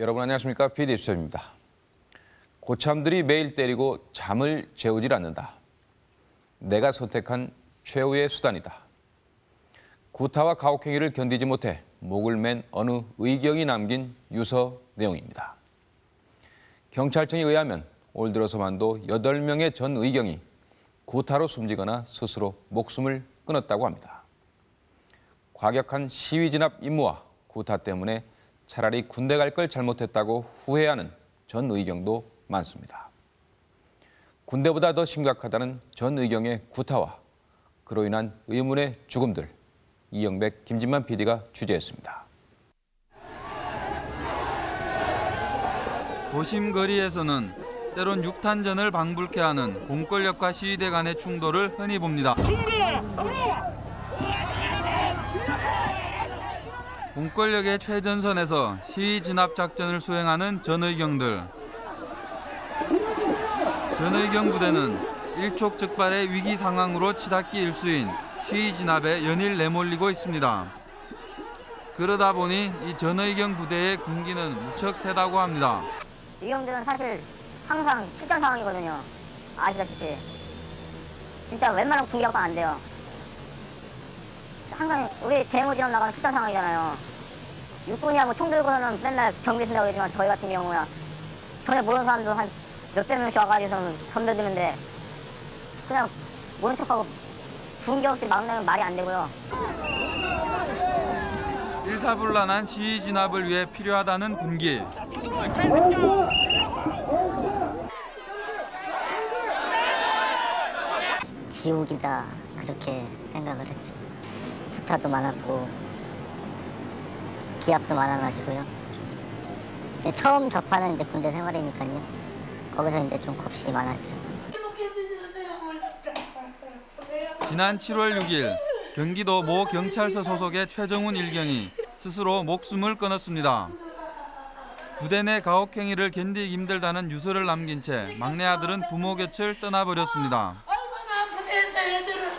여러분 안녕하십니까? PD 수첩입니다. 고참들이 매일 때리고 잠을 재우질 않는다. 내가 선택한 최후의 수단이다. 구타와 가혹행위를 견디지 못해 목을 맨 어느 의경이 남긴 유서 내용입니다. 경찰청에 의하면 올 들어서만도 8명의 전 의경이 구타로 숨지거나 스스로 목숨을 끊었다고 합니다. 과격한 시위 진압 임무와 구타 때문에 차라리 군대 갈 걸 잘못했다고 후회하는 전 의경도 많습니다. 군대보다 더 심각하다는 전 의경의 구타와 그로 인한 의문의 죽음들 이영백, 김진만 PD가 취재했습니다. 도심 거리에서는 때론 육탄전을 방불케 하는 공권력과 시위대 간의 충돌을 흔히 봅니다. 공권력의 최전선에서 시위 진압 작전을 수행하는 전의경들. 전의경 부대는 일촉즉발의 위기 상황으로 치닫기 일수인 시위 진압에 연일 내몰리고 있습니다. 그러다 보니 이 전의경 부대의 군기는 무척 세다고 합니다. 이 형들은 사실 항상 실전 상황이거든요. 아시다시피. 진짜 웬만하면 군기가 안 돼요. 항상 우리 대모지로 나가면 실전 상황이잖아요. 육군이야 뭐 총 들고서는 맨날 경비 쓴다고 그러지만 저희 같은 경우야 전혀 모르는 사람도 한 몇백 명씩 와가지고서는 덤벼드는데 그냥 모른 척하고 군기 없이 막내면 말이 안 되고요. 일사불란한 시위 진압을 위해 필요하다는 군기. 지옥이다 그렇게 생각을 했죠. 부타도 많았고 기압도 많아가지고요. 처음 접하는 이제 군대 생활이니까요. 거기서 이제 좀 겁이 많았죠. 지난 7월 6일 경기도 모 경찰서 소속의 최정훈 일경이 스스로 목숨을 끊었습니다. 부대 내 가혹행위를 견디기 힘들다는 유서를 남긴 채 막내 아들은 부모 곁을 떠나버렸습니다. 얼마나 아프겠어 애들은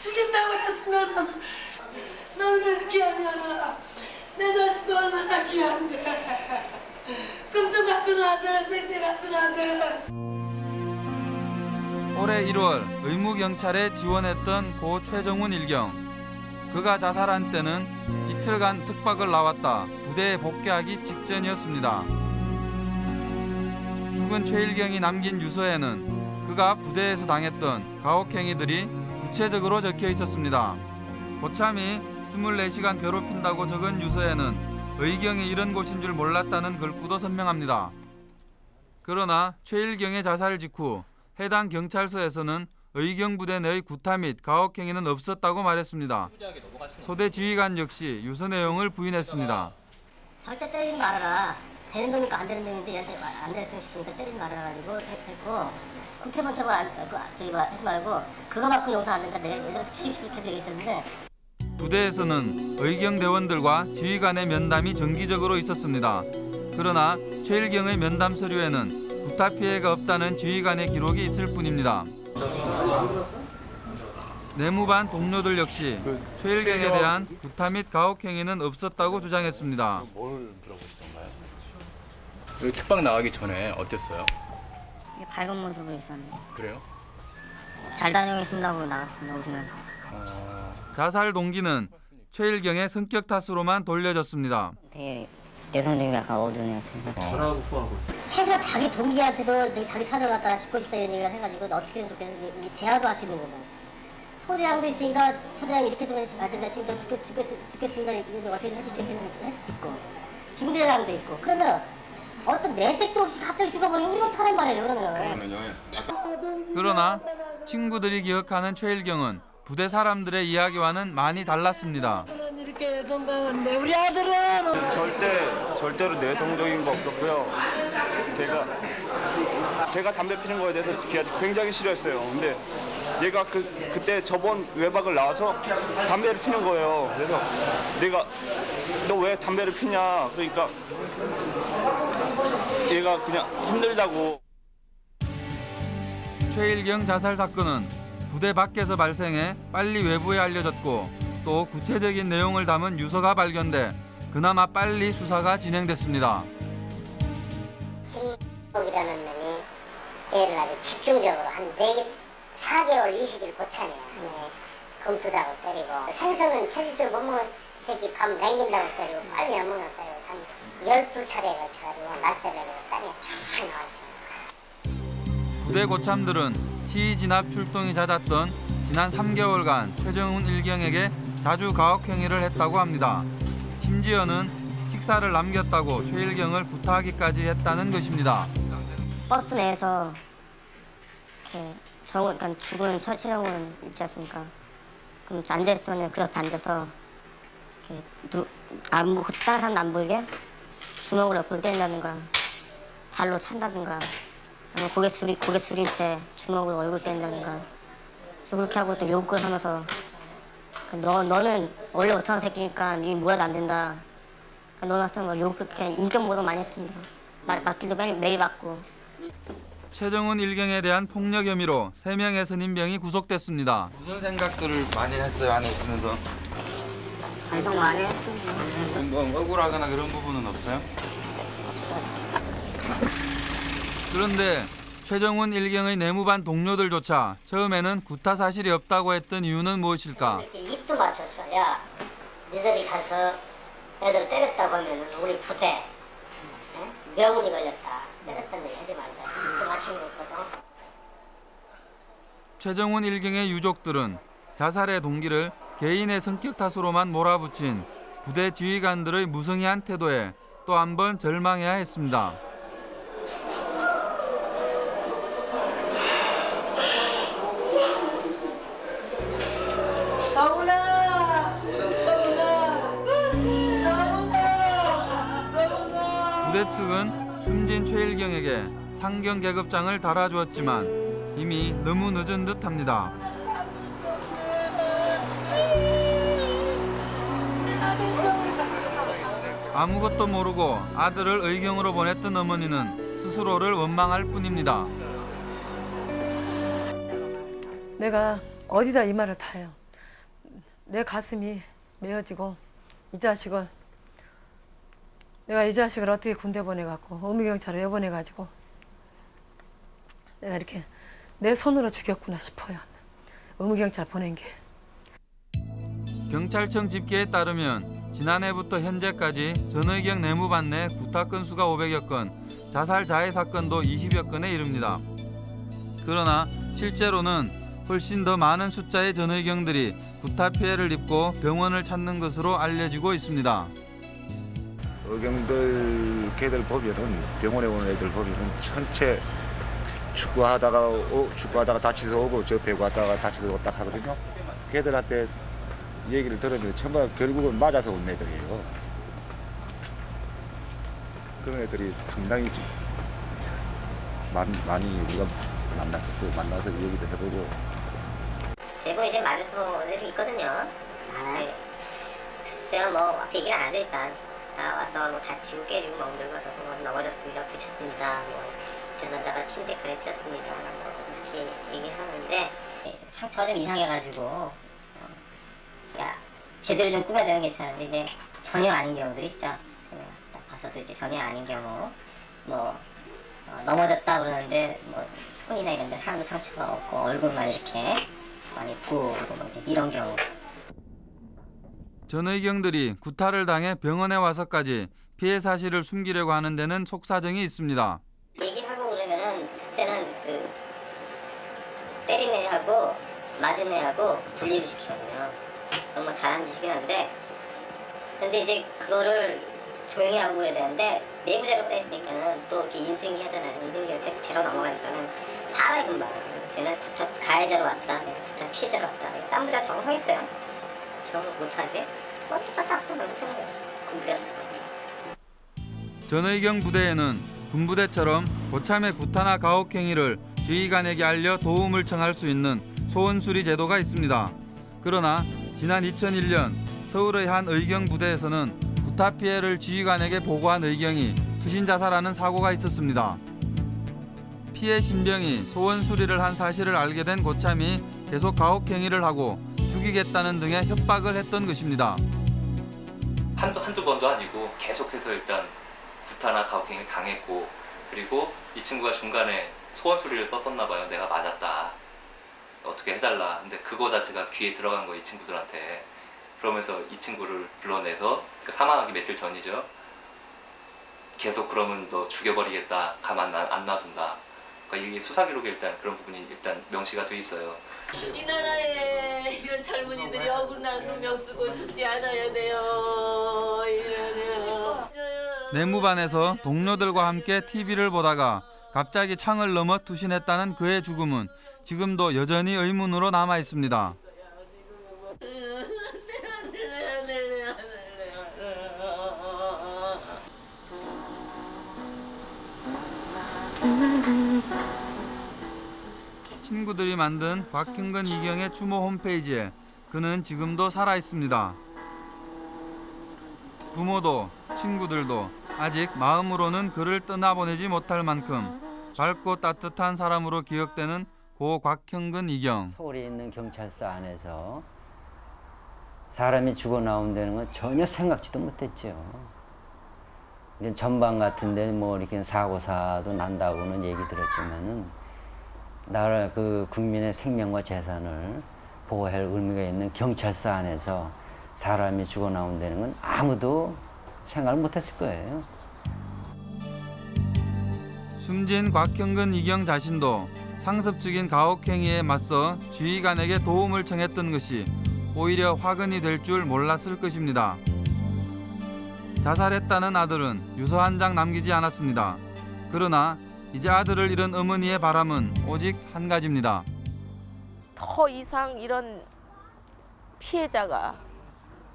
죽인다고 그랬으면 이렇게 하면은 내 자식도 얼마나 귀한데 금쪽 같은 아들 생태 같은 아들 올해 1월 의무경찰에 지원했던 고 최정훈 일경. 그가 자살한 때는 이틀간 특박을 나왔다 부대에 복귀하기 직전이었습니다. 죽은 최일경이 남긴 유서에는 그가 부대에서 당했던 가혹행위들이 구체적으로 적혀 있었습니다. 고참이 24시간 괴롭힌다고 적은 유서에는 의경이 이런 곳인 줄 몰랐다는 글구도 선명합니다. 그러나 최일경의 자살 직후 해당 경찰서에서는 의경 부대 내의 구타 및 가혹 행위는 없었다고 말했습니다. 소대 지휘관 역시 유서 내용을 부인했습니다. 절대 때리지 말아라. 되는 놈이니까 안 되는 놈인데 안 됐으면 싶으니까 때리지 말아라 가지고 했고 쳐고 안, 그, 저기 뭐 하지 말고 그거 만큼 용서 안 된다. 내가 얘들한테 계속 얘기했었는데 부대에서는 의경 대원들과 지휘관의 면담이 정기적으로 있었습니다. 그러나 최일경의 면담 서류에는 구타 피해가 없다는 지휘관의 기록이 있을 뿐입니다. 내무반 동료들 역시 최일경에 대한 구타 및 가혹 행위는 없었다고 주장했습니다. 뭘 들어보셨던가요? 여기 특방 나가기 전에 어땠어요? 밝은 모습으로 있었는데 그래요? 잘 다녀오겠습니다 하고 나갔습니다. 웃으면서. 어, 자살 동기는 최일경의 성격 탓으로만 돌려졌습니다. 되게 내성적이고 약간 어두운 애였어요. 전하고 후하고. 최소한 자기 동기한테도 자기 사정 갖다가 죽고 싶다 이런 얘기를 해가지고 어떻게든 좋겠어 이 대화도 하시는 거고. 초대장도 있으니까 초대장 이렇게 좀 해주시 아 진짜 지금 저 죽겠, 죽겠, 죽겠습니다. 이제 좀 어떻게 좀 해줄 수 있겠는데 할 수도 있고. 중대장도 있고. 그러면 어떤 내색도 없이 갑자기 죽어버리면 우리가 타란 말이에요 그러면 그러나 친구들이 기억하는 최일경은 부대 사람들의 이야기와는 많이 달랐습니다. 이렇게 건강한데 우리 아들은 절대 절대로 내성적인 거 없었고요. 걔가 제가 담배 피는 거에 대해서 걔가 굉장히 싫어했어요. 근데 얘가 그 그때 저번 외박을 나와서 담배를 피는 거예요. 그래서 내가 너 왜 담배를 피냐? 그러니까 얘가 그냥 힘들다고. 최일경 자살 사건은 부대 밖에서 발생해 빨리 외부에 알려졌고 또 구체적인 내용을 담은 유서가 발견돼 그나마 빨리 수사가 진행됐습니다. 이라는 놈이 걔를 아주 집중적으로 한 4개, 4개월 20일 고참이야. 네. 금투다고 때리고 생선은 체질도 못 먹는 새끼 밥 남긴다고 때리고 빨리 안 먹는다고 때리고 한 12차례 걸쳐가지고 날짜별로 딸이 쫙 나왔어요. 부대 고참들은 시위 진압 출동이 잦았던 지난 3개월간 최정훈 일경에게 자주 가혹 행위를 했다고 합니다. 심지어는 식사를 남겼다고 최일경을 구타하기까지 했다는 것입니다. 버스 내에서 정훈, 그러니까 죽은 최, 최정훈 있지 않습니까? 그럼 앉아있으면 그 옆에 앉아서 누, 다른 사람 안 보이게 주먹으로 옆을 때린다든가 발로 찬다든가 아니면 고개 숙이, 고개 숙인 채 주먹으로 얼굴 때린다든가 또 그렇게 하고 또 욕을 하면서 너, 너는 원래 못하는 새끼니까 니 뭐라도 안 된다 너는 하여튼 욕 그렇게 인격 모독 많이 했습니다 맞, 맞기도 매일, 매일 맞고 최정훈 일경에 대한 폭력 혐의로 3명의 선임병이 구속됐습니다. 무슨 생각들을 많이 했어요 안에 있으면서 반성 많이 했습니다. 뭐 억울하거나 그런 부분은 없어요? 그런데 최정훈 일경의 내무반 동료들조차 처음에는 구타 사실이 없다고 했던 이유는 무엇일까? 입도 맞췄어. 야, 너희들이 가서 애들 때렸다고 하면 우리 부대 에? 명운이 걸렸다. 때렸다는 하지 말자. 입도 맞춘 거거든. 최정훈 일경의 유족들은 자살의 동기를 개인의 성격 탓으로만 몰아붙인 부대 지휘관들의 무성의한 태도에 또 한 번 절망해야 했습니다. 부대 측은 숨진 최일경에게 상경 계급장을 달아주었지만 이미 너무 늦은 듯합니다. 아무것도 모르고 아들을 의경으로 보냈던 어머니는 스스로를 원망할 뿐입니다. 내가 어디다 이 말을 다 해요. 내 가슴이 메어지고 이 자식을 내가 이 자식을 어떻게 군대 보내갖고 어미경찰을 왜 보내가지고 내가 이렇게 내 손으로 죽였구나 싶어요. 어미경찰 보낸 게. 경찰청 집계에 따르면 지난해부터 현재까지 전의경 내무반 내 구타 건수가 500여 건, 자살 자해 사건도 20여 건에 이릅니다. 그러나 실제로는 훨씬 더 많은 숫자의 전의경들이 구타 피해를 입고 병원을 찾는 것으로 알려지고 있습니다. 의경들 걔들 보면은 병원에 오는 애들 보면은 전체 축구하다가 오, 축구하다가 다치서 오고 저 배구 하다가 다치서 오고 딱 하거든요. 걔들한테 얘기를 들으면 정말 결국은 맞아서 온 애들이에요. 그런 애들이 상당히 지- 많이, 많이 우리가 만났었어 만나서 얘기도 해보고 대부분 이제 맞아서 온 애들이 있거든요. 네. 글쎄요, 뭐 와서 얘기를 안 하죠 일단. 다 와서 뭐 다치고 깨지고 멍 들어서 뭐 넘어졌습니다, 부딪혔습니다. 뭐 전화다가 침대까지 쳤습니다. 뭐 이렇게 얘기하는데 상처가 좀 이상해가지고 어, 야 제대로 좀 꾸며주는 게 괜찮은데 이제 전혀 아닌 경우들이 있죠. 제가 딱 봐서도 이제 전혀 아닌 경우 뭐 어, 넘어졌다 그러는데 뭐 손이나 이런 데 하나도 상처가 없고 얼굴만 이렇게 많이 부고 뭐 이런 경우 전의경들이 구타를 당해 병원에 와서까지 피해 사실을 숨기려고 하는 데는 속사정이 있습니다. 얘기하고 그러면은 첫째는 그 때린 애하고 맞은 애하고 분리를 시키거든요. 그건 뭐 잘하는 짓이긴 한데 근데 이제 그거를 조용히 하고 그래야 되는데 내부 자료가 있으니까는 또 이렇게 인수인계 하잖아요. 인수인계 때 제로 넘어가니까는 다 알아있는 말이에요. 쟤는 구타 가해자로 왔다, 구타 피해자로 왔다. 딴 부자 정황했어요. 정을 못하지? 뭐 똑같다 합수는 못하는. 군대라서. 전의경 부대에는 군부대처럼 고참의 구타나 가혹 행위를 지휘관에게 알려 도움을 청할 수 있는 소원수리 제도가 있습니다. 그러나 지난 2001년 서울의 한 의경 부대에서는 구타 피해를 지휘관에게 보고한 의경이 투신 자살하는 사고가 있었습니다. 피해 신병이 소원 수리를 한 사실을 알게 된 고참이 계속 가혹 행위를 하고 죽이겠다는 등의 협박을 했던 것입니다. 한두, 한두 번도 아니고 계속해서 일단 구타나 가혹행위를 당했고 그리고 이 친구가 중간에 소원 소리를 썼었나 봐요. 내가 맞았다. 어떻게 해달라. 근데 그거 자체가 귀에 들어간 거예요. 이 친구들한테. 그러면서 이 친구를 불러내서 그러니까 사망하기 며칠 전이죠. 계속 그러면 너 죽여버리겠다. 가만 나- 안 놔둔다. 그러니까 이게 수사 기록에 일단 그런 부분이 일단 명시가 돼 있어요. 이 나라에 이런 젊은이들이 억울한 누명 쓰고 죽지 않아야 돼요. 내무반에서 동료들과 함께 TV를 보다가 갑자기 창을 넘어 투신했다는 그의 죽음은 지금도 여전히 의문으로 남아 있습니다. 친구들이 만든 곽형근 이경의 추모 홈페이지에 그는 지금도 살아 있습니다. 부모도 친구들도 아직 마음으로는 그를 떠나보내지 못할 만큼 밝고 따뜻한 사람으로 기억되는 고 곽형근 이경. 서울에 있는 경찰서 안에서 사람이 죽어 나온다는 건 전혀 생각지도 못했죠. 전방 같은데 뭐 이렇게 사고사도 난다고는 얘기 들었지만은 나라 그 국민의 생명과 재산을 보호할 의미가 있는 경찰서 안에서 사람이 죽어 나온다는 건 아무도 생각을 못했을 거예요. 숨진 곽형근 이경 자신도 상습적인 가혹행위에 맞서 지휘관에게 도움을 청했던 것이 오히려 화근이 될 줄 몰랐을 것입니다. 자살했다는 아들은 유서 한 장 남기지 않았습니다. 그러나 이제 아들을 잃은 어머니의 바람은 오직 한 가지입니다. 더 이상 이런 피해자가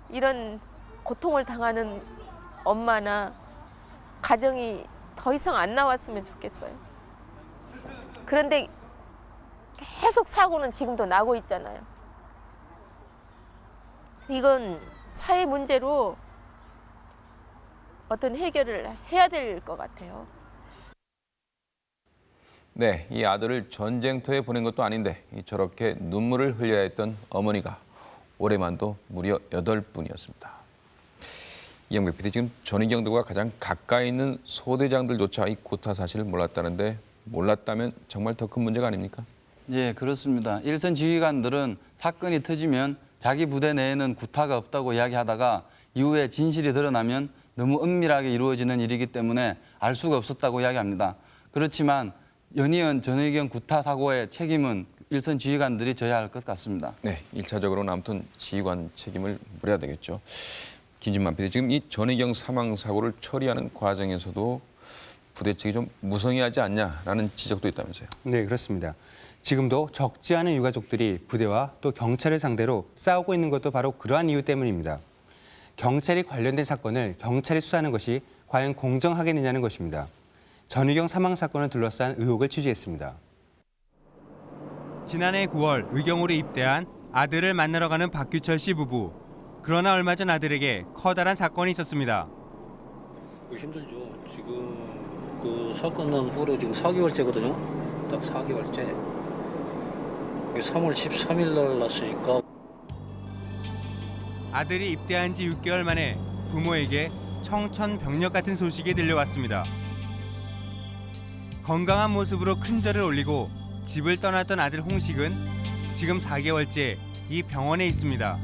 이런 고통을 당하는 엄마나 가정이 더 이상 안 나왔으면 좋겠어요. 그런데 계속 사고는 지금도 나고 있잖아요. 이건 사회 문제로 어떤 해결을 해야 될 것 같아요. 네, 이 아들을 전쟁터에 보낸 것도 아닌데 이 저렇게 눈물을 흘려야 했던 어머니가 올해만도 무려 여덟 분이었습니다. 이영백 PD 지금 전희경들과 가장 가까이 있는 소대장들조차 이 구타 사실을 몰랐다는데 몰랐다면 정말 더 큰 문제가 아닙니까? 예, 그렇습니다. 일선 지휘관들은 사건이 터지면 자기 부대 내에는 구타가 없다고 이야기하다가 이후에 진실이 드러나면 너무 은밀하게 이루어지는 일이기 때문에 알 수가 없었다고 이야기합니다. 그렇지만 연이은 전해경 구타 사고의 책임은 일선 지휘관들이 져야 할 것 같습니다. 네, 일차적으로는 아무튼 지휘관 책임을 물어야 되겠죠. 김진만 PD, 지금 이 전희경 사망 사고를 처리하는 과정에서도 부대 측이 좀 무성의하지 않냐라는 지적도 있다면서요. 네, 그렇습니다. 지금도 적지 않은 유가족들이 부대와 또 경찰을 상대로 싸우고 있는 것도 바로 그러한 이유 때문입니다. 경찰이 관련된 사건을 경찰이 수사하는 것이 과연 공정하겠느냐는 것입니다. 전희경 사망 사건을 둘러싼 의혹을 취재했습니다. 지난해 9월 의경으로 입대한 아들을 만나러 가는 박규철 씨 부부. 그러나 얼마 전 아들에게 커다란 사건이 있었습니다. 힘들죠. 지금 그 사건은 올해 지금 4개월째거든요. 딱 4개월째. 3월 13일 날 났으니까 아들이 입대한 지 6개월 만에 부모에게 청천벽력 같은 소식이 들려왔습니다. 건강한 모습으로 큰 절을 올리고 집을 떠났던 아들 홍식은 지금 4개월째 이 병원에 있습니다.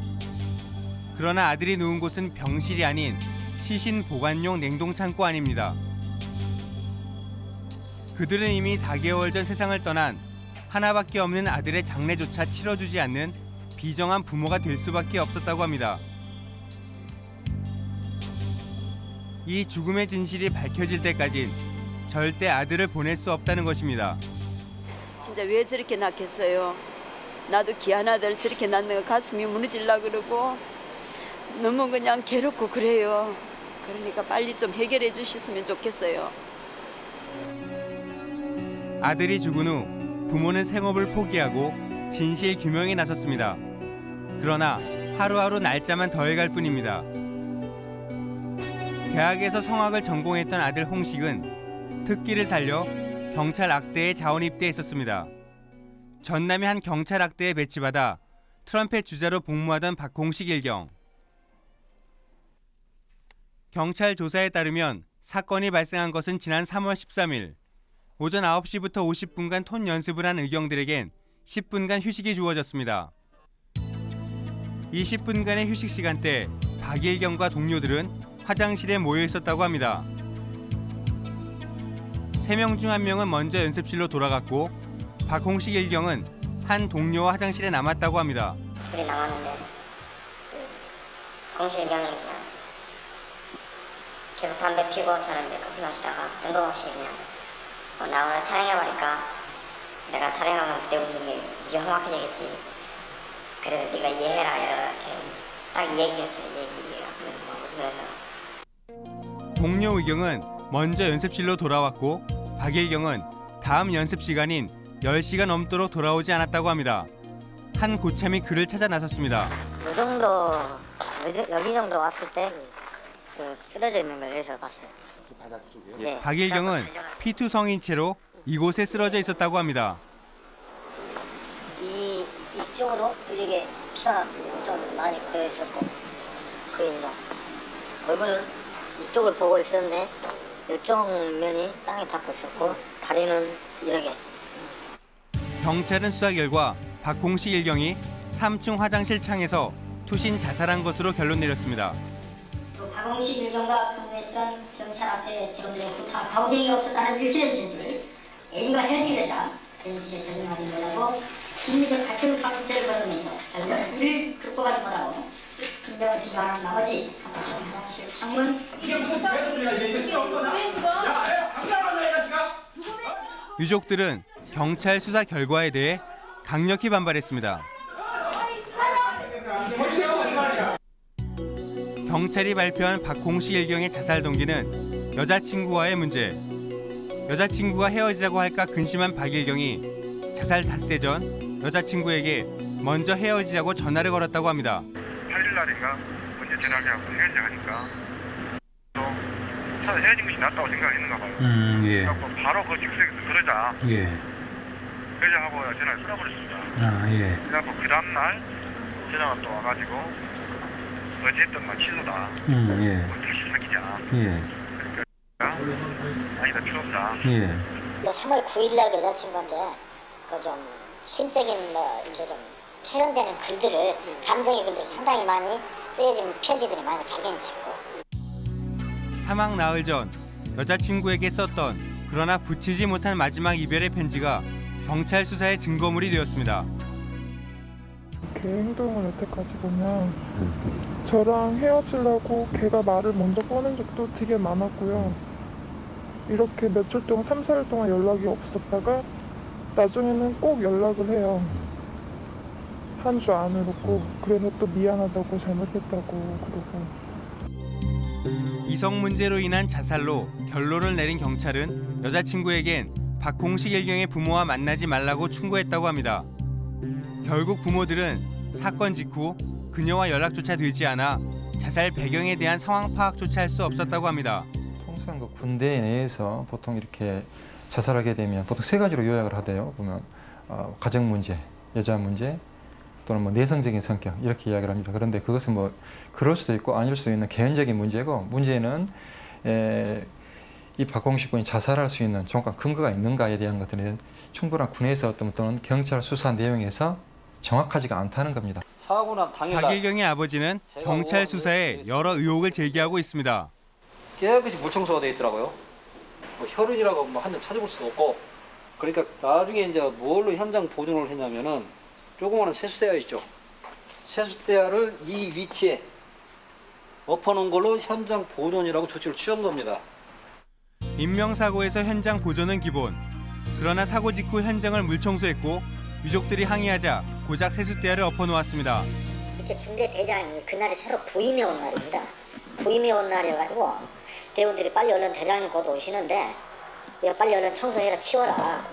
그러나 아들이 누운 곳은 병실이 아닌 시신 보관용 냉동 창고 안입니다. 그들은 이미 4개월 전 세상을 떠난 하나밖에 없는 아들의 장례조차 치러주지 않는 비정한 부모가 될 수밖에 없었다고 합니다. 이 죽음의 진실이 밝혀질 때까진 절대 아들을 보낼 수 없다는 것입니다. 진짜 왜 저렇게 낳겠어요? 나도 귀한 아들 저렇게 낳는 거 가슴이 무너질라 그러고 너무 그냥 괴롭고 그래요. 그러니까 빨리 좀 해결해 주셨으면 좋겠어요. 아들이 죽은 후 부모는 생업을 포기하고 진실 규명에 나섰습니다. 그러나 하루하루 날짜만 더해갈 뿐입니다. 대학에서 성악을 전공했던 아들 홍식은 특기를 살려 경찰 악대에 자원 입대했었습니다. 전남의 한 경찰 악대에 배치받아 트럼펫 주자로 복무하던 박홍식 일경. 경찰 조사에 따르면 사건이 발생한 것은 지난 3월 13일 오전 9시부터 50분간 톤 연습을 한 의경들에겐 10분간 휴식이 주어졌습니다. 이 10분간의 휴식 시간대 박일경과 동료들은 화장실에 모여 있었다고 합니다. 세 명 중 한 명은 먼저 연습실로 돌아갔고 박홍식 일경은 한 동료와 화장실에 남았다고 합니다. 둘이 남았는데 그 공실경이 그냥 계속 담배 피고 저는 이제 커피 마시다가 뜬금없이 그냥 어, 나 오늘 탈행해버릴까? 내가 탈행하면 부대 운영이 무지 험악해지겠지. 그래 네가 이해해라 이렇게 딱 얘기하면서 막 웃으면서. 동료 의경은 먼저 연습실로 돌아왔고 박일경은 다음 연습 시간인 10시가 넘도록 돌아오지 않았다고 합니다. 한 고참이 그를 찾아 나섰습니다. 이 정도 여기, 정도 왔을 때그 쓰러져 있는 걸 여기서 봤어요 바닥 쪽이요? 네 박일경은 피투 성인 채로 이곳에 쓰러져 있었다고 합니다. 이 이쪽으로 이렇게 피가 좀 많이 고여 있었고 그 있나 얼굴은 이쪽을 보고 있었는데 이쪽 면이 땅에 닿고 있었고 다리는 이렇게 경찰은 수사 결과 박홍식 일경이 3층 화장실 창에서 투신 자살한 것으로 결론 내렸습니다. 또 박홍식 일경과 근무했던 경찰 앞에 대원들의 부탁 가오갱이 없었다는 일체적 진술을 애인과 헤어지게 되자 전시에 전념하지 못하고 심리적 갈등 상태를 벌이면서 결국 이를 극복하지 못하고 신병을 비교하는 나머지 3층 화장실 창문 유족들은 경찰 수사 결과에 대해 강력히 반발했습니다. 경찰이 발표한 박홍식 일경의 자살 동기는 여자친구와의 문제. 여자친구가 헤어지자고 할까 근심한 박일경이 자살 닷새 전 여자친구에게 먼저 헤어지자고 전화를 걸었다고 합니다. 8일 날인가 먼저 전화하고 헤어지자 하니까 또 차라리 헤어진 것이 낫다고 생각했는가 봐요. 음, 예. 그래갖고 바로 그 집에서 그러자 예. 그러자 하고 전화를 끊어버렸습니다. 아, 예. 그래갖고 그 다음날 전화가 또 와가지고 어제 했던 말 취소다. 음, 예. 다시 사귀자. 예. 아니다 필요 없다. 예. 3월 9일 날 여자친구한테 그좀 심적인 뭐 이렇게 좀 표현되는 글들을 감정의 글들이 상당히 많이 쓰여진 편지들이 많이 발견이 됐고 사망 나흘 전 여자친구에게 썼던 그러나 붙이지 못한 마지막 이별의 편지가 경찰 수사의 증거물이 되었습니다. 걔 행동을 여태까지 보면 저랑 헤어지려고 걔가 말을 먼저 꺼낸 적도 되게 많았고요. 이렇게 며칠 동안, 3, 4일 동안 연락이 없었다가 나중에는 꼭 연락을 해요. 한주 안으로 꼭. 그래서 또 미안하다고 잘못했다고 그러고. 이성 문제로 인한 자살로 결론을 내린 경찰은 여자친구에겐 박홍식 일경의 부모와 만나지 말라고 충고했다고 합니다. 결국 부모들은 사건 직후 그녀와 연락조차 되지 않아 자살 배경에 대한 상황 파악조차 할 수 없었다고 합니다. 통상 그 군대 내에서 보통 이렇게 자살하게 되면 보통 세 가지로 요약을 하대요. 보면 어, 가정 문제, 여자 문제, 또는 뭐 내성적인 성격 이렇게 이야기를 합니다. 그런데 그것은 뭐 그럴 수도 있고 아닐 수도 있는 개인적인 문제고 문제는 에, 이 박홍식 군이 자살할 수 있는 정확한 근거가 있는가에 대한 것들은 충분한 군에서 어떤 또는 경찰 수사 내용에서 정확하지가 않다는 겁니다. 박일경의 아버지는 경찰 수사에 여러 의혹을 제기하고 있습니다. 깨끗이 물청소가 돼 있더라고요. 뭐 혈흔이라고 뭐 한점 찾아볼 수도 없고. 그러니까 나중에 이제 무얼로 현장 보존을 했냐면은 조그마한 세수대야 있죠. 세수대야를 이 위치에 엎어놓은 걸로 현장 보존이라고 조치를 취한 겁니다. 인명사고에서 현장 보존은 기본. 그러나 사고 직후 현장을 물청소했고 유족들이 항의하자 고작 세숫대야를 엎어놓았습니다. 이렇게 중대 대장이 그날이 새로 부임해 온 날입니다. 부임해 온 날이어가지고 대원들이 빨리 얼른 대장이 곧 오시는데 빨리 얼른 청소해라 치워라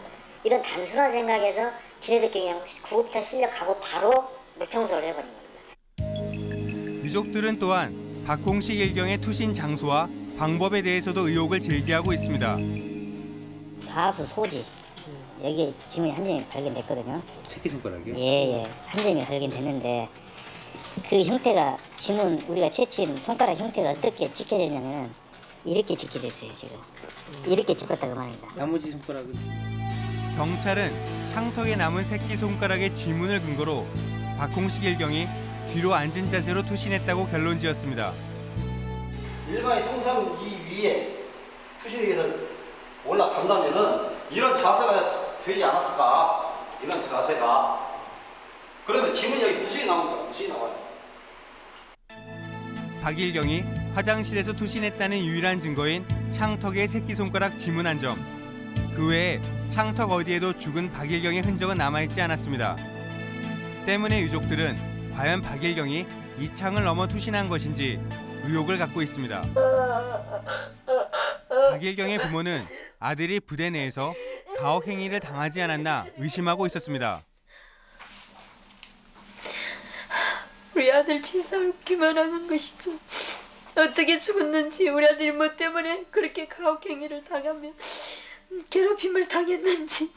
이런 단순한 생각에서 지네들끼리 그냥 구급차 실력하고 바로 물청소를 해버린 겁니다. 유족들은 또한 박홍식 일경의 투신 장소와 방법에 대해서도 의혹을 제기하고 있습니다. 좌수 소지 여기에 지문이 한 점이 발견됐거든요. 새끼손가락이요? 예예 한 점이 발견됐는데 그 형태가 지문 우리가 채취한 손가락 형태가 어떻게 지켜졌냐면 이렇게 지켜줬어요 지금. 이렇게 찍었다 그 말입니다. 나머지 손가락은 경찰은 창턱에 남은 새끼 손가락의 지문을 근거로 박홍식 일경이 뒤로 앉은 자세로 투신했다고 결론 지었습니다. 일반이 통상 이 위에 투신이 해서 올라간다면은 이런 자세가 되지 않았을까? 이런 자세가. 그러면 지문이 여기 무수히 나옵니다. 무수히 나와요. 박일경이 화장실에서 투신했다는 유일한 증거인 창턱의 새끼손가락 지문 한 점. 그 외에 창턱 어디에도 죽은 박일경의 흔적은 남아있지 않았습니다. 때문에 유족들은 과연 박일경이 이 창을 넘어 투신한 것인지 의혹을 갖고 있습니다. 박일경의 부모는 아들이 부대 내에서 가혹 행위를 당하지 않았나 의심하고 있었습니다. 우리 아들 진상롭기만 하는 것이죠. 어떻게 죽었는지 우리 아들이 뭐 때문에 그렇게 가혹 행위를 당하며 괴롭힘을 당했는지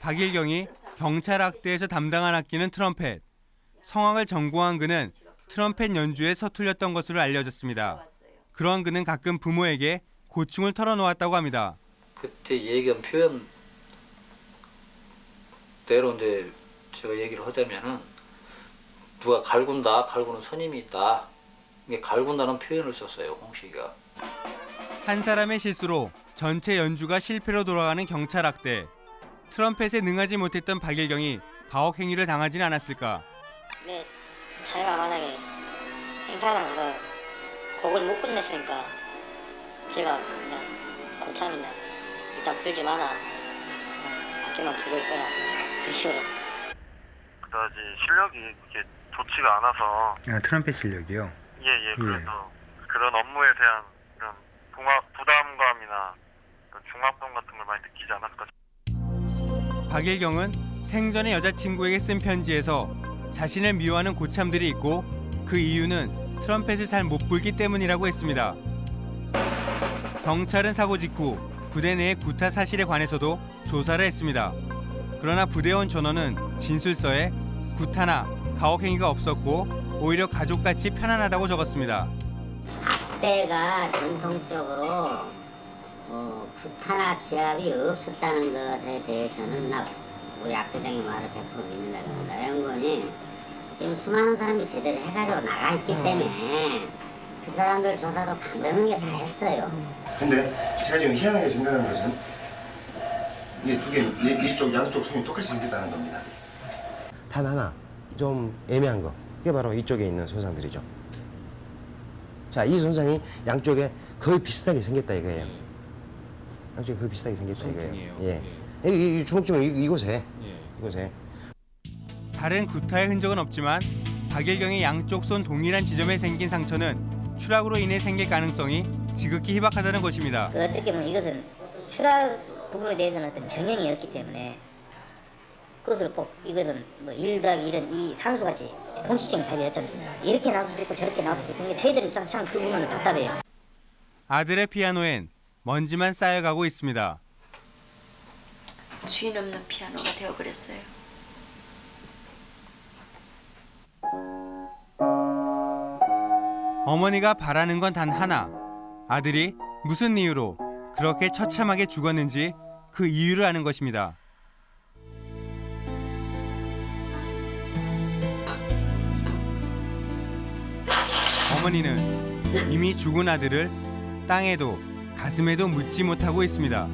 박일경이 경찰 학대에서 담당한 악기는 트럼펫. 성악을 전공한 그는 트럼펫 연주에 서툴렸던 것으로 알려졌습니다. 그런 그는 가끔 부모에게 고충을 털어놓았다고 합니다. 그때 얘기한 표현 대로 이제 제가 얘기를 하자면은 누가 갈군다, 갈구는 선임이 있다. 이게 갈군다는 표현을 썼어요, 홍식이가. 한 사람의 실수로 전체 연주가 실패로 돌아가는 경찰 학대. 트럼펫에 능하지 못했던 박일경이 가혹 행위를 당하진 않았을까? 근데 자기가 만약에 행사장 가서 곡을 못 끝냈으니까 제가 그냥 고참이나 일단 불지 마라 어, 악기만 불고 있어라 그 식으로 그다지 실력이 이렇게 좋지가 않아서 아, 트럼펫 실력이요? 예 예 그래서 그런 업무에 대한 이런 부마, 부담감이나 그런 중압감 같은 걸 많이 느끼지 않았을까 박일경은 생전에 여자친구에게 쓴 편지에서 자신을 미워하는 고참들이 있고 그 이유는 트럼펫을 잘 못 불기 때문이라고 했습니다. 경찰은 사고 직후 부대 내의 구타 사실에 관해서도 조사를 했습니다. 그러나 부대원 전원은 진술서에 구타나 가혹 행위가 없었고 오히려 가족같이 편안하다고 적었습니다. 때가 전통적으로 뭐 구타나 기합이 없었다는 것에 대해서는 나 우리 악대장의 말을 100% 믿는다 그럽니다. 연구원이 지금 수많은 사람이 제대로 해가지고 나가 있기 때문에 그 사람들 조사도 강변하게 다 했어요. 근데 제가 지금 희한하게 생각하는 것은 이게 두 개, 이- 이쪽 양쪽 손이 똑같이 생겼다는 겁니다. 단 하나 좀 애매한 거 그게 바로 이쪽에 있는 손상들이죠. 자, 이 손상이 양쪽에 거의 비슷하게 생겼다 이거예요. 양쪽에 거의 비슷하게 생겼다 이거예요. 예. 이, 이 이- 이곳에 이곳에 다른 구타의 흔적은 없지만 박일경의 양쪽 손 동일한 지점에 생긴 상처는 추락으로 인해 생길 가능성이 지극히 희박하다는 것입니다. 그 어떻게 보면 이것은 추락 부분에 대해서는 어떤 정형이었기 때문에 그것을 꼭 이것은 뭐1 더하기 1은 이 산수같이 공식적인 답이 없지 않습니까? 이렇게 나올 수도 있고 저렇게 나올 수도 있고 근데 저희들은 참그 부분은 답답해요. 아들의 피아노엔 먼지만 쌓여가고 있습니다. 주인 없는 피아노가 되어버렸어요. 어머니가 바라는 건 단 하나. 아들이 무슨 이유로 그렇게 처참하게 죽었는지 그 이유를 아는 것입니다. 어머니는 이미 죽은 아들을 땅에도 가슴에도 묻지 못하고 있습니다.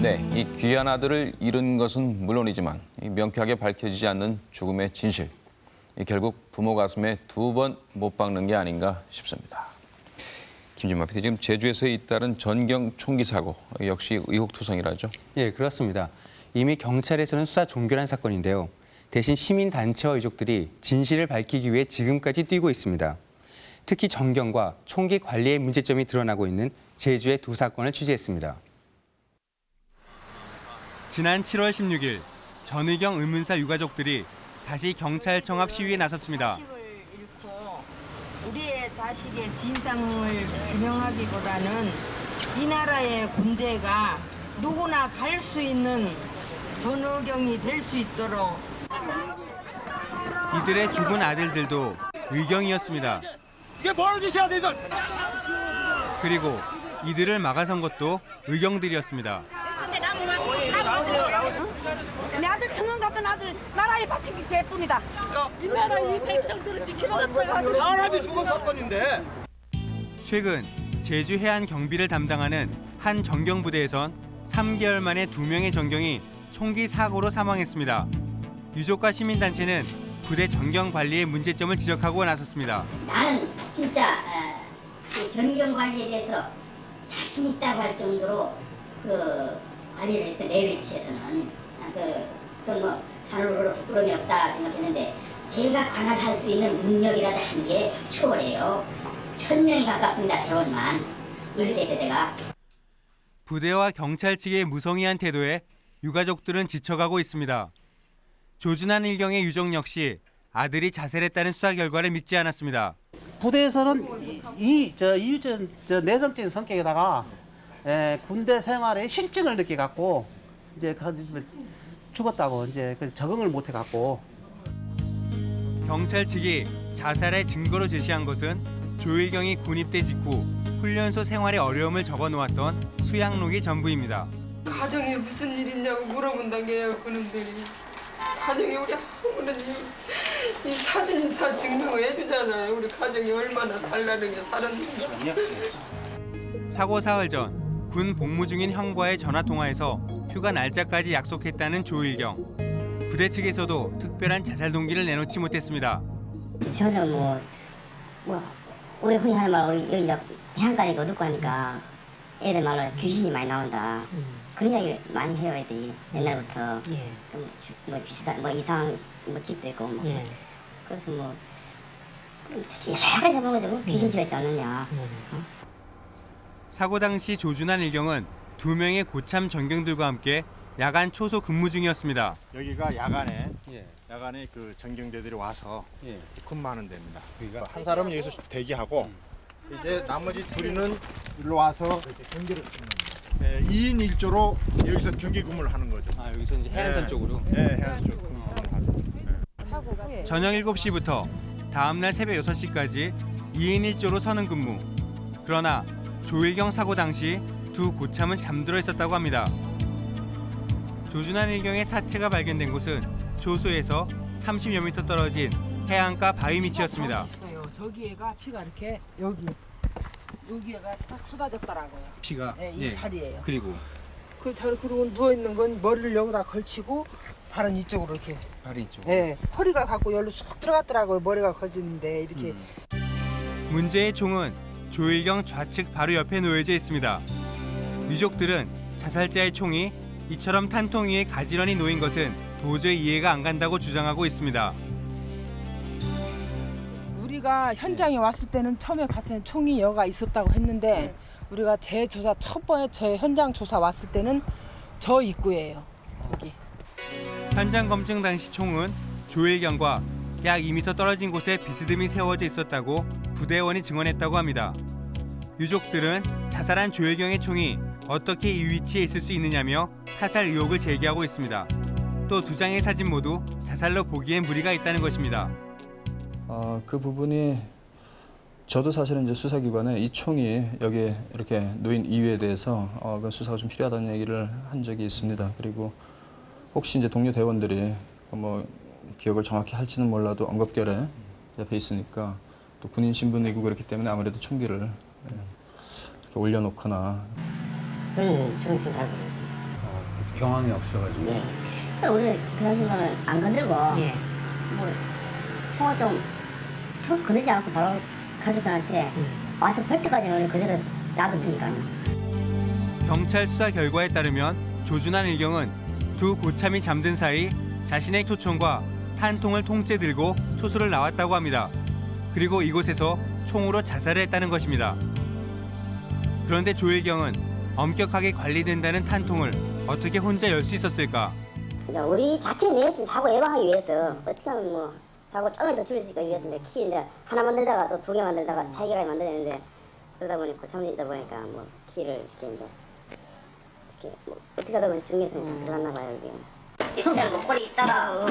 네, 이 귀한 아들을 잃은 것은 물론이지만 이 명쾌하게 밝혀지지 않는 죽음의 진실. 이 결국 부모 가슴에 두 번 못 박는 게 아닌가 싶습니다. 김진마 PD, 지금 제주에서 잇따른 전경 총기 사고 역시 의혹투성이라죠. 예, 그렇습니다. 이미 경찰에서는 수사 종결한 사건인데요. 대신 시민 단체와 유족들이 진실을 밝히기 위해 지금까지 뛰고 있습니다. 특히 전경과 총기 관리의 문제점이 드러나고 있는 제주의 두 사건을 취재했습니다. 지난 7월 16일 전의경 의문사 유가족들이 다시 경찰청 앞 시위에 나섰습니다. 우리의 자식의 진상을 규명하기보다는 이 나라의 군대가 누구나 갈 수 있는 전의경이 될 수 있도록 이들의 죽은 아들들도 의경이었습니다. 이게 뭐하는 짓이야, 너희들? 그리고 이들을 막아선 것도 의경들이었습니다. 내 아들 청원 같은 아들 나라에 바친 게 제뿐이다. 이 나라 이 백성들을 지키려고 사람이 죽은 사건인데. 최근 제주 해안 경비를 담당하는 한 정경부대에선 3개월 만에 두 명의 정경이 총기 사고로 사망했습니다. 유족과 시민단체는 부대 정경 관리의 문제점을 지적하고 나섰습니다. 나는 진짜 어, 이 전경 관리에 대해서 자신 있다고 할 정도로 그 관리를 해서 내 위치에서는 아, 그 그건 뭐 하늘로 부끄러움이 없다 생각했는데 제가 관할할 수 있는 능력이라도 한 게 초월해요. 천 명이 가깝습니다 대원만 일대 대대가. 부대와 경찰 측의 무성의한 태도에 유가족들은 지쳐가고 있습니다. 조준한 일경의 유족 역시 아들이 자살했다는 수사 결과를 믿지 않았습니다. 부대에서는 이저 이유전 저 내성적인 성격에다가 에, 군대 생활의 실증을 느껴 갖고 이제 그 죽었다고 이제 그 적응을 못해 갖고 경찰 측이 자살의 증거로 제시한 것은 조일경이 군입대 직후 훈련소 생활의 어려움을 적어 놓았던 수양록이 전부입니다. 가정에 무슨 일 있냐고 물어본다게요 그놈들이 가정이 우리 아무런 이, 이 사진이 다 증명을 해주잖아요 우리 가정이 얼마나 달라르게 살았는지 사고 사흘 전 군 복무 중인 형과의 전화 통화에서 휴가 날짜까지 약속했다는 조일경. 부대 측에서도 특별한 자살 동기를 내놓지 못했습니다. 저는 뭐, 뭐, 우리 흔히 하는 말, 우리 여기가 해안가니까 어둡고 하니까 애들 말로 귀신이 많이 나온다. 그런 이야기 많이 해요, 애들이. 옛날부터. 좀 주- 뭐 비슷한, 뭐 이상한 뭐 집도 있고, 뭐. 그래서 뭐, 여러 가지 해보면 귀신 집에 않느냐. 어? 사고 당시 조준한 일경은 두 명의 고참 전경들과 함께 야간 초소 근무 중이었습니다. 여기가 야간에 야간에 그 전경대들이 와서 근무하는 데입니다. 그러니까 한 사람은 여기서 대기하고 이제 나머지 둘이는 일로 와서 경기를 예, 2인 1조로 여기서 경기 근무를 하는 거죠. 아 여기서 이제 해안선 쪽으로? 예, 해안선 쪽 근무를 하죠. 사고 후에 저녁 7시부터 다음날 새벽 6시까지 2인 1조로 서는 근무. 그러나 조일경 사고 당시 두 고참은 잠들어 있었다고 합니다. 조준한 일경의 사체가 발견된 곳은 조소에서 30여 미터 떨어진 해안가 바위 밑이었습니다. 있어요. 저기에가 피가 이렇게 여기 여기에가 딱 쏟아졌더라고요. 피가 예, 이 자리예요. 그리고 그 자리 그리고 누워 있는 건 머리를 여기다 걸치고 발은 이쪽으로 이렇게. 발이 이쪽. 예, 허리가 갖고 열로 쑥 들어갔더라고요. 머리가 걸치는데 이렇게 문제의 총은 조일경 좌측 바로 옆에 놓여져 있습니다. 유족들은 자살자의 총이 이처럼 탄통 위에 가지런히 놓인 것은 도저히 이해가 안 간다고 주장하고 있습니다. 우리가 현장에 왔을 때는 처음에 봤을 때는 총이 여가 있었다고 했는데 우리가 재조사 첫 번째 제 현장 조사 왔을 때는 저 입구예요. 저기. 현장 검증 당시 총은 조일경과 약 2m 떨어진 곳에 비스듬히 세워져 있었다고 부대원이 증언했다고 합니다. 유족들은 자살한 조일경의 총이 어떻게 이 위치에 있을 수 있느냐며 타살 의혹을 제기하고 있습니다. 또 두 장의 사진 모두 자살로 보기엔 무리가 있다는 것입니다. 어, 그 부분이 저도 사실은 이제 수사기관에 이 총이 여기 이렇게 놓인 이유에 대해서 어, 그 수사가 좀 필요하다는 얘기를 한 적이 있습니다. 그리고 혹시 이제 동료 대원들이 뭐 기억을 정확히 할지는 몰라도 언급결에 옆에 있으니까 또 군인 신분이고 그렇기 때문에 아무래도 총기를 예, 이렇게 올려놓거나 그건 저는 잘 모르겠어요. 경황이 없어가지고 네. 우리 그 당시에는 안 건들고 뭐 총을 좀 툭 건들지 않고 바로 가족들한테 와서 펄 때까지 는 그대로 놔뒀으니까요. 경찰 수사 결과에 따르면 조준한 일경은 두 고참이 잠든 사이 자신의 초총과 탄통을 통째 들고 초소를 나왔다고 합니다. 그리고 이곳에서 총으로 자살을 했다는 것입니다. 그런데 조일경은 엄격하게 관리된다는 탄통을 어떻게 혼자 열 수 있었을까? 이제 우리 자체 내에서 사고 예방하기 위해서 어떻게 하면 뭐 사고 조금 더 줄일 수 있기 위해서 이제 키 이제 하나 만들다가 또 두 개 만들다가 세 개가 만들었는데 그러다 보니 고참이다 보니까 뭐 키를 이렇게 이제 이렇게 뭐 어떻게 하다 보니 중에서 들어갔나 봐요 이게. 있으면 목걸이 있다가 어,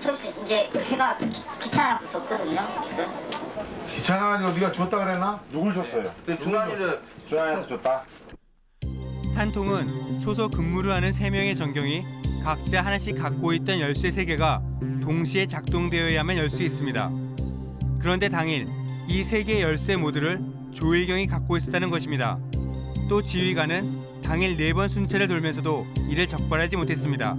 저렇게 이제 해가 귀- 귀찮아서 줬거든요. 귀찮아가지고 네가 줬다 그랬나? 누굴 줬어요? 준환이를 준환이한테 줬다. 탄통은 초소 근무를 하는 세명의 전경이 각자 하나씩 갖고 있던 열쇠 세개가 동시에 작동되어야만 열 수 있습니다. 그런데 당일 이 세 개의 열쇠 모두를 조일경이 갖고 있었다는 것입니다. 또 지휘관은 당일 네 번 순찰을 돌면서도 이를 적발하지 못했습니다.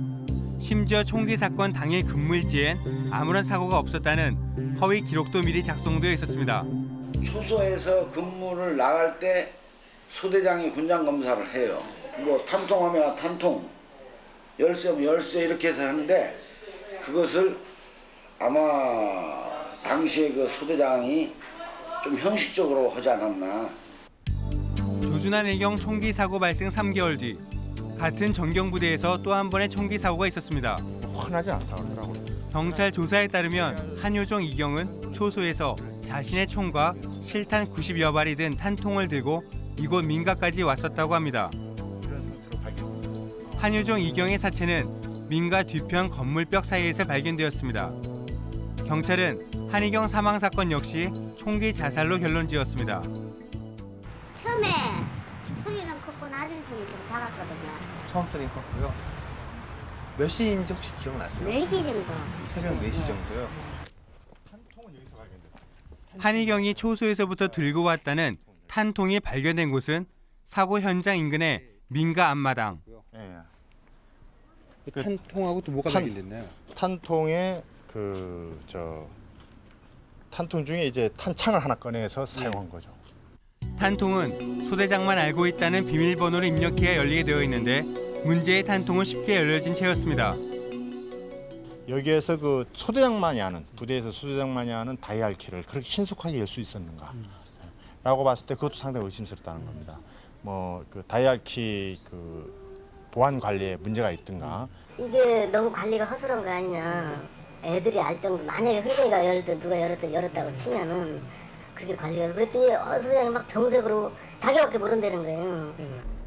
심지어 총기 사건 당일 근무일지엔 아무런 사고가 없었다는 허위 기록도 미리 작성되어 있었습니다. 초소에서 근무를 나갈 때 소대장이 군장 검사를 해요. 뭐 탄통하면 탄통, 열쇠면 열쇠 이렇게 해서 하는데 그것을 아마 당시에 그 소대장이 좀 형식적으로 하지 않았나. 조준한 일경 총기 사고 발생 3개월 뒤 같은 전경부대에서 또 한 번의 총기 사고가 있었습니다. 흔하지 않다 그러더라고. 경찰 조사에 따르면 한효종 이경은 초소에서 자신의 총과 실탄 90여 발이 든 탄통을 들고 이곳 민가까지 왔었다고 합니다. 한효종 이경의 사체는 민가 뒤편 건물벽 사이에서 발견되었습니다. 경찰은 한희경 사망 사건 역시 총기 자살로 결론 지었습니다. 처음에 소리는 컸고 나중에 소리 좀 작았거든요. 처음 소리 컸고요. 몇 시인지 혹시 기억나세요? 4시 정도. 새벽 4시 정도요. 한희경이 초소에서부터 들고 왔다는 탄통이 발견된 곳은 사고 현장 인근의 민가 앞마당. 그 탄통하고 또 뭐가 탄- 발견됐나요? 탄통에 그 저 탄통 중에 이제 탄창을 하나 꺼내서 사용한 거죠. 탄통은 소대장만 알고 있다는 비밀번호를 입력해야 열리게 되어 있는데 문제의 탄통은 쉽게 열려진 채였습니다. 여기에서 그 소대장만이 하는 부대에서 소대장만이 하는 다이알 키를 그렇게 신속하게 열 수 있었는가? 라고 봤을 때 그것도 상당히 의심스럽다는 겁니다. 뭐 그 다이알 키그 보안 관리에 문제가 있든가 이게 너무 관리가 허술한 거 아니냐. 애들이 알 정도 만약에 흥정이가 열었든 누가 열었든 열었다고 치면은 그렇게 관리가 그랬더니 어, 소장이 막 정색으로 자기밖에 모른다는 거예요.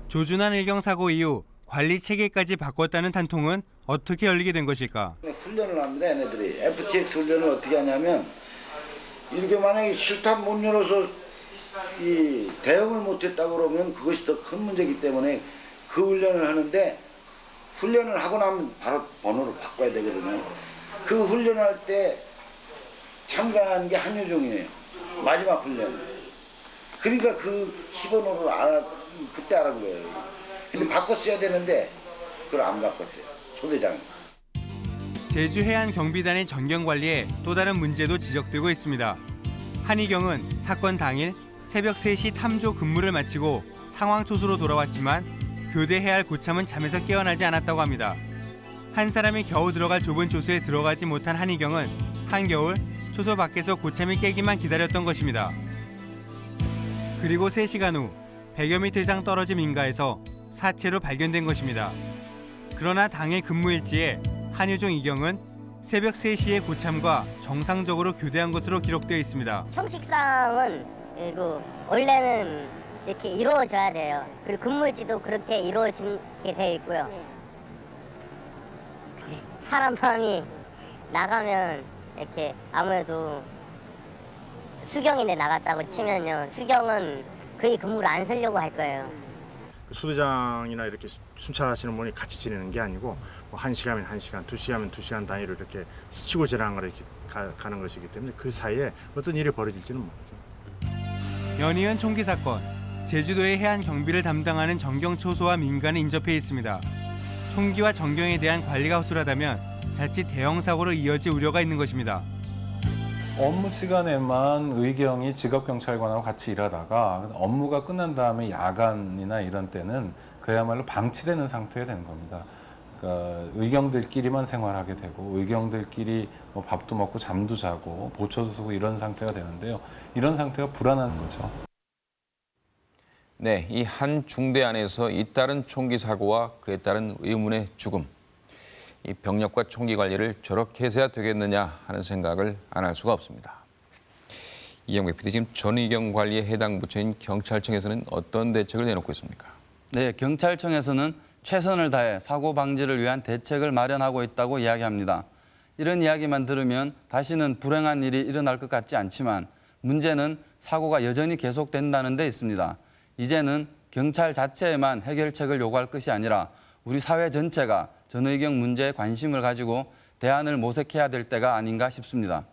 조준한 일경 사고 이후 관리 체계까지 바꿨다는 탄통은 어떻게 열리게 된 것일까? 훈련을 합니다, 얘네들이. FTX 훈련을 어떻게 하냐면 이렇게 만약에 실탄 못 열어서 이 대응을 못했다고 그러면 그것이 더 큰 문제이기 때문에 그 훈련을 하는데 훈련을 하고 나면 바로 번호를 바꿔야 되거든요. 그 훈련할 때 참가한 게 한효종이에요. 마지막 훈련. 그러니까 그 10번호를 알아, 그때 알은 거예요. 근데 바꿨어야 되는데 그걸 안 바꿨죠. 소대장이. 제주 해안 경비단의 전경 관리에 또 다른 문제도 지적되고 있습니다. 한희경은 사건 당일 새벽 3시 탐조 근무를 마치고 상황 초소로 돌아왔지만 교대해야 할 고참은 잠에서 깨어나지 않았다고 합니다. 한 사람이 겨우 들어갈 좁은 초소에 들어가지 못한 한희경은 한겨울 초소 밖에서 고참이 깨기만 기다렸던 것입니다. 그리고 3시간 후 100여 미터 이상 떨어진 민가에서 사체로 발견된 것입니다. 그러나 당일 근무일지에 한효종 이경은 새벽 3시에 고참과 정상적으로 교대한 것으로 기록되어 있습니다. 형식상은 그리고 원래는 이렇게 이루어져야 돼요. 그리고 근무일지도 그렇게 이루어지게 되어 있고요. 사람 마음이 나가면 이렇게 아무래도 수경인데 나갔다고 치면요. 수경은 거의 근무를 안 쓰려고 할 거예요. 그 수대장이나 이렇게 순찰하시는 분이 같이 지내는 게 아니고 뭐한 시간이면 한 시간, 두 시간이면 두 시간 단위로 이렇게 스치고 지나는 걸 이렇게 가, 가는 것이기 때문에 그 사이에 어떤 일이 벌어질지는 모르죠. 연이은 총기 사건, 제주도의 해안 경비를 담당하는 정경초소와 민간이 인접해 있습니다. 총기와 정경에 대한 관리가 허술하다면 자칫 대형 사고로 이어질 우려가 있는 것입니다. 업무 시간에만 의경이 직업경찰관하고 같이 일하다가 업무가 끝난 다음에 야간이나 이런 때는 그야말로 방치되는 상태가 되는 겁니다. 그러니까 의경들끼리만 생활하게 되고 의경들끼리 뭐 밥도 먹고 잠도 자고 보초도 쓰고 이런 상태가 되는데요. 이런 상태가 불안한 거죠. 네, 이 한 중대 안에서 잇따른 총기 사고와 그에 따른 의문의 죽음. 이 병력과 총기 관리를 저렇게 해서야 되겠느냐 하는 생각을 안 할 수가 없습니다. 이영배 PD 지금 전의경 관리에 해당 부처인 경찰청에서는 어떤 대책을 내놓고 있습니까? 네, 경찰청에서는 최선을 다해 사고 방지를 위한 대책을 마련하고 있다고 이야기합니다. 이런 이야기만 들으면 다시는 불행한 일이 일어날 것 같지 않지만 문제는 사고가 여전히 계속된다는 데 있습니다. 이제는 경찰 자체에만 해결책을 요구할 것이 아니라 우리 사회 전체가 전의경 문제에 관심을 가지고 대안을 모색해야 될 때가 아닌가 싶습니다.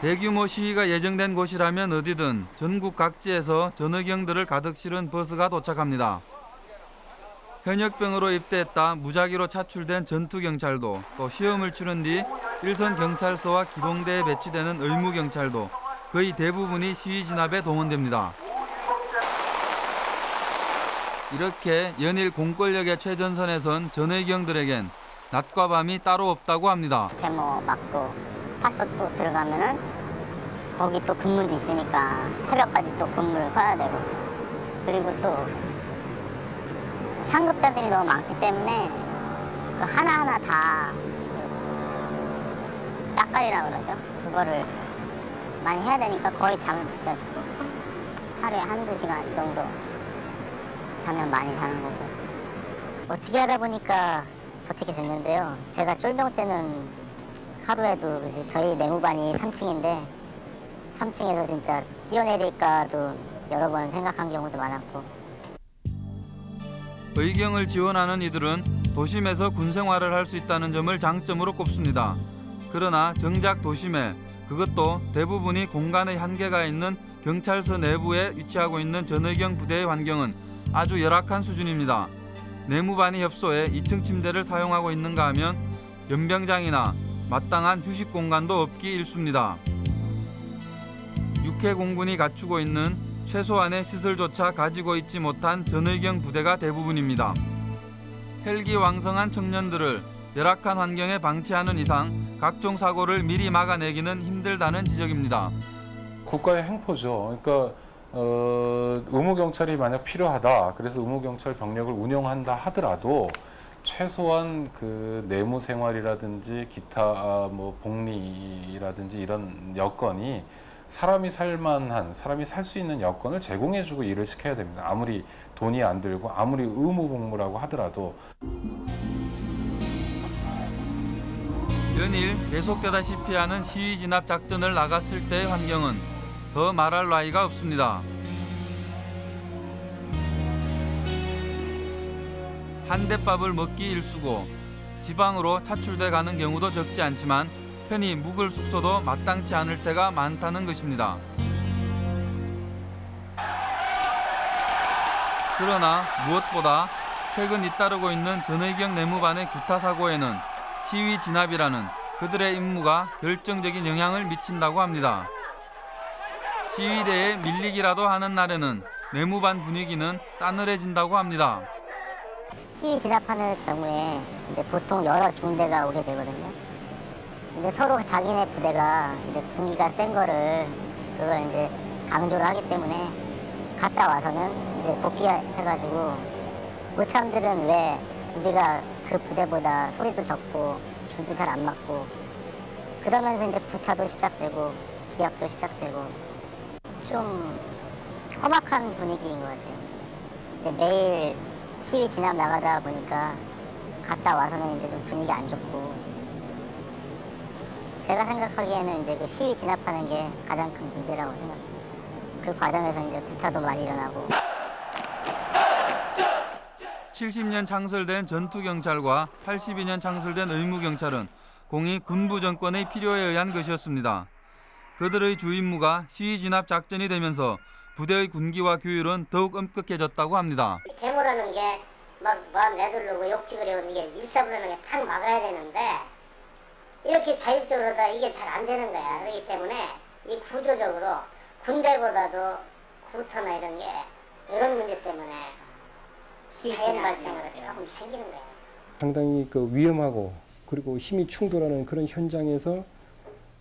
대규모 시위가 예정된 곳이라면 어디든 전국 각지에서 전의경들을 가득 실은 버스가 도착합니다. 현역병으로 입대했다 무작위로 차출된 전투경찰도 또 시험을 치른 뒤 일선 경찰서와 기동대에 배치되는 의무경찰도 거의 대부분이 시위 진압에 동원됩니다. 이렇게 연일 공권력의 최전선에 선 전의경들에겐 낮과 밤이 따로 없다고 합니다. 데모 막고 파서 또 들어가면은 거기 또 근무도 있으니까 새벽까지 또 근무를 서야 되고 그리고 또 상급자들이 너무 많기 때문에 그 하나하나 다 딱갈이라고 그러죠. 그거를 많이 해야 되니까 거의 잠을 저, 하루에 한두 시간 정도 자면 많이 자는 거고 어떻게 하다 보니까 어떻게 됐는데요. 제가 쫄병 때는 하루에도 저희 내무반이 3층인데 3층에서 진짜 뛰어내릴까도 여러 번 생각한 경우도 많았고 의경을 지원하는 이들은 도심에서 군 생활을 할 수 있다는 점을 장점으로 꼽습니다. 그러나 정작 도심에 그것도 대부분이 공간의 한계가 있는 경찰서 내부에 위치하고 있는 전의경 부대의 환경은 아주 열악한 수준입니다. 내무반이 협소해 2층 침대를 사용하고 있는가 하면 연병장이나 마땅한 휴식 공간도 없기 일쑤입니다. 육해 공군이 갖추고 있는 최소한의 시설조차 가지고 있지 못한 전의경 부대가 대부분입니다. 헬기 왕성한 청년들을 열악한 환경에 방치하는 이상 각종 사고를 미리 막아내기는 힘들다는 지적입니다. 국가의 행포죠. 그러니까 어, 의무경찰이 만약 필요하다. 그래서 의무경찰 병력을 운영한다 하더라도 최소한 그 내무 생활이라든지 기타 아, 뭐 복리라든지 이런 여건이 사람이 살만한 사람이 살 수 있는 여건을 제공해주고 일을 시켜야 됩니다. 아무리 돈이 안 들고 아무리 의무 복무라고 하더라도 연일 계속되다시피 하는 시위 진압 작전을 나갔을 때의 환경은 더 말할 나위가 없습니다. 한 대밥을 먹기 일쑤고 지방으로 차출돼 가는 경우도 적지 않지만 편히 묵을 숙소도 마땅치 않을 때가 많다는 것입니다. 그러나 무엇보다 최근 잇따르고 있는 전의경 내무반의 구타 사고에는 시위 진압이라는 그들의 임무가 결정적인 영향을 미친다고 합니다. 시위대에 밀리기라도 하는 날에는 내무반 분위기는 싸늘해진다고 합니다. 시위 진압하는 경우에 이제 보통 여러 중대가 오게 되거든요. 이제 서로 자기네 부대가 이제 분위기가 센 거를 그걸 이제 강조를 하기 때문에 갔다 와서는 이제 복귀해가지고 모참들은 왜 우리가 그 부대보다 소리도 적고 줄도 잘 안 맞고 그러면서 이제 구타도 시작되고 기합도 시작되고 좀 험악한 분위기인 것 같아요. 이제 매일 시위 진압 나가다 보니까 갔다 와서는 이제 좀 분위기 안 좋고 제가 생각하기에는 이제 그 시위 진압하는 게 가장 큰 문제라고 생각해요. 그 과정에서 이제 구타도 많이 일어나고 70년 창설된 전투경찰과 82년 창설된 의무경찰은 공이 군부 정권의 필요에 의한 것이었습니다. 그들의 주 임무가 시위 진압 작전이 되면서 부대의 군기와 규율은 더욱 엄격해졌다고 합니다. 데모라는 게막 마음 내두르고 욕지그리고 이게 일사불란하게 탁 막아야 되는데 이렇게 자율적으로 다 이게 잘 안 되는 거야. 그렇기 때문에 이 구조적으로 군대보다도 구타나 이런 게 이런 문제 때문에 자연 발생으로 조금 생기는 거야. 상당히 그 위험하고 그리고 힘이 충돌하는 그런 현장에서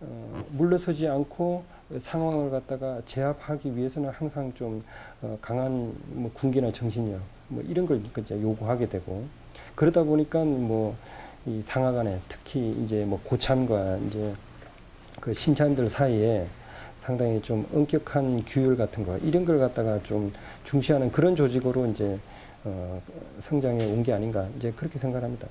어, 물러서지 않고 상황을 갖다가 제압하기 위해서는 항상 좀 어, 강한 뭐 군기나 정신력 뭐 이런 걸 이제 요구하게 되고 그러다 보니까 뭐 이 상하간에 특히 이제 뭐 고참과 이제 그 신찬들 사이에 상당히 좀 엄격한 규율 같은 거 이런 걸 갖다가 좀 중시하는 그런 조직으로 이제 어, 성장해 온게 아닌가 이제 그렇게 생각합니다.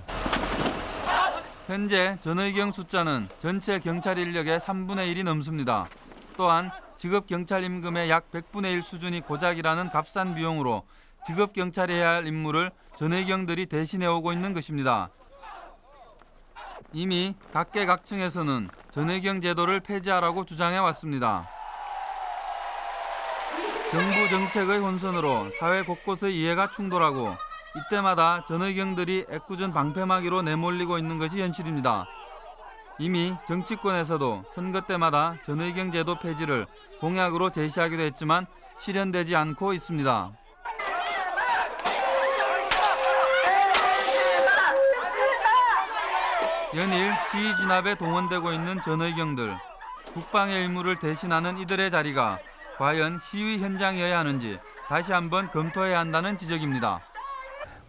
현재 전의경 숫자는 전체 경찰 인력의 3분의 1이 넘습니다. 또한 직업 경찰 임금의 약 100분의 1 수준이 고작이라는 값싼 비용으로 직업 경찰이 해야 할 임무를 전의경들이 대신해 오고 있는 것입니다. 이미 각계각층에서는 전의경 제도를 폐지하라고 주장해 왔습니다. 정부 정책의 혼선으로 사회 곳곳의 이해가 충돌하고 이때마다 전의경들이 애꿎은 방패막이로 내몰리고 있는 것이 현실입니다. 이미 정치권에서도 선거 때마다 전의경 제도 폐지를 공약으로 제시하기도 했지만 실현되지 않고 있습니다. 연일 시위 진압에 동원되고 있는 전의경들. 국방의 의무를 대신하는 이들의 자리가 과연 시위 현장이어야 하는지 다시 한번 검토해야 한다는 지적입니다.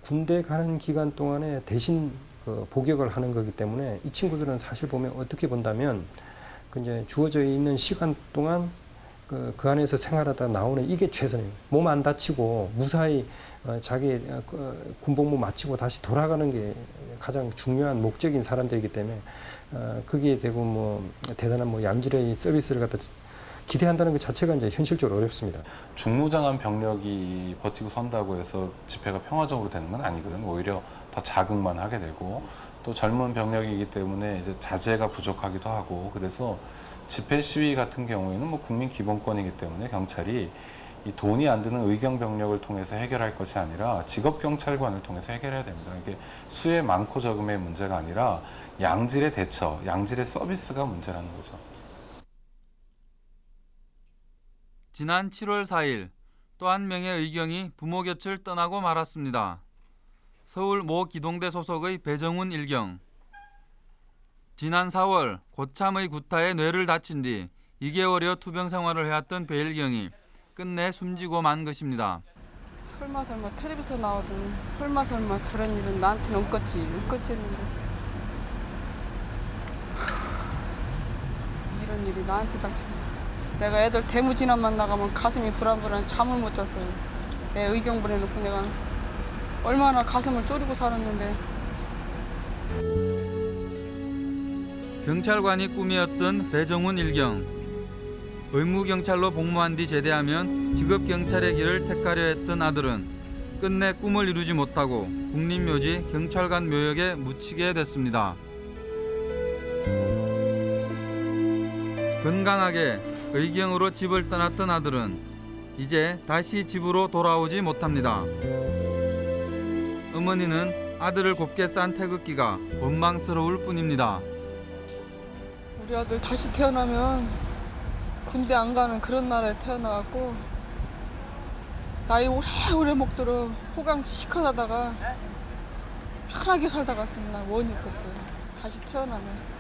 군대 가는 기간 동안에 대신 그 복역을 하는 거기 때문에 이 친구들은 사실 보면 어떻게 본다면 그 이제 주어져 있는 시간 동안 그, 그 안에서 생활하다 나오는 이게 최선이에요. 몸안 다치고 무사히 어, 자기 어, 그, 군복무 마치고 다시 돌아가는 게 가장 중요한 목적인 사람들이기 때문에 어, 거기에 대고 뭐 대단한 뭐 양질의 서비스를 갖다 기대한다는 것 자체가 이제 현실적으로 어렵습니다. 중무장한 병력이 버티고 선다고 해서 집회가 평화적으로 되는 건 아니거든요. 오히려 더 자극만 하게 되고 또 젊은 병력이기 때문에 이제 자제가 부족하기도 하고 그래서 집회 시위 같은 경우에는 뭐 국민 기본권이기 때문에 경찰이 이 돈이 안 드는 의경 병력을 통해서 해결할 것이 아니라 직업 경찰관을 통해서 해결해야 됩니다. 이게 수의 많고 적음의 문제가 아니라 양질의 대처, 양질의 서비스가 문제라는 거죠. 지난 7월 4일 또 한 명의 의경이 부모 곁을 떠나고 말았습니다. 서울 모 기동대 소속의 배정훈 일경. 지난 4월 고참의 구타에 뇌를 다친 뒤 2개월여 투병 생활을 해왔던 배일경이 끝내 숨지고 만 것입니다. 설마 설마 텔레비전 나오던 설마 설마 저런 일은 나한테는 없겠지 없겠지 했는데 하, 이런 일이 나한테 닥치네 내가 애들 대무진압만 나가면 가슴이 불안불안 잠을 못 잤어요 내 의경 보내놓고 내가 얼마나 가슴을 졸이고 살았는데 경찰관이 꿈이었던 배정훈 일경. 의무경찰로 복무한 뒤 제대하면 직업경찰의 길을 택하려 했던 아들은 끝내 꿈을 이루지 못하고 국립묘지 경찰관 묘역에 묻히게 됐습니다. 건강하게 의경으로 집을 떠났던 아들은 이제 다시 집으로 돌아오지 못합니다. 어머니는 아들을 곱게 싼 태극기가 원망스러울 뿐입니다. 우리 아들 다시 태어나면 군대 안 가는 그런 나라에 태어나갖고 나이 오래오래 먹도록 호강 시커하다가 편하게 살다 난 원이 없겠어요. 다시 태어나면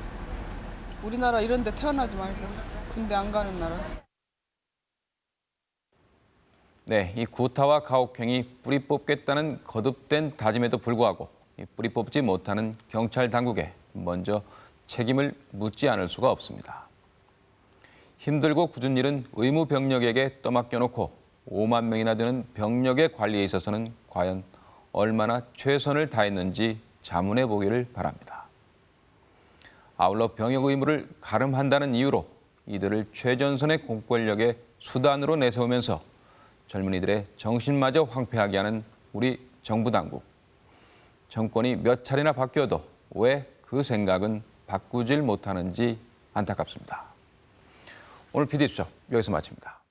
우리나라 이런 데 태어나지 말고 군대 안 가는 나라. 네, 이 구타와 가혹행위 뿌리 뽑겠다는 거듭된 다짐에도 불구하고 이 뿌리 뽑지 못하는 경찰 당국에 먼저 책임을 묻지 않을 수가 없습니다. 힘들고 굳은 일은 의무 병력에게 떠맡겨 놓고 5만 명이나 되는 병력의 관리에 있어서는 과연 얼마나 최선을 다했는지 자문해 보기를 바랍니다. 아울러 병역 의무를 가름한다는 이유로 이들을 최전선의 공권력의 수단으로 내세우면서 젊은이들의 정신마저 황폐하게 하는 우리 정부 당국. 정권이 몇 차례나 바뀌어도 왜 그 생각은 바꾸질 못하는지 안타깝습니다. 오늘 PD수첩 여기서 마칩니다.